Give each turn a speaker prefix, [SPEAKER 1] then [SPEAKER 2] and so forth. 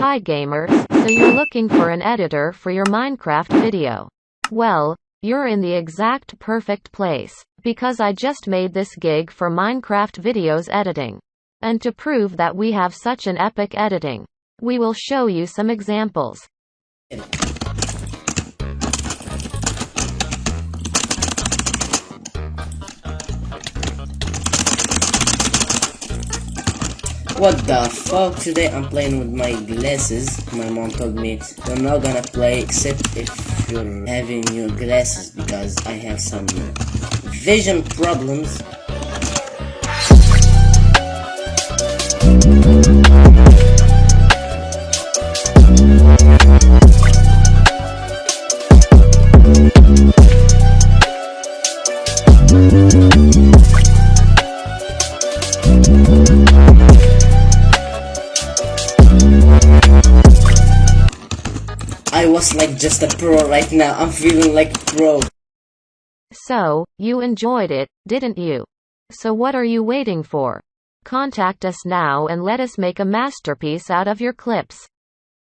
[SPEAKER 1] Hi gamers, so you're looking for an editor for your Minecraft video. Well, you're in the exact perfect place, because I just made this gig for Minecraft videos editing. And to prove that we have such an epic editing, we will show you some examples.
[SPEAKER 2] What the fuck? Today I'm playing with my glasses. My mom told me you're not gonna play except if you're having your glasses because I have some vision problems. I was like just a pro right now. I'm feeling like pro.
[SPEAKER 1] So, you enjoyed it, didn't you? So what are you waiting for? Contact us now and let us make a masterpiece out of your clips.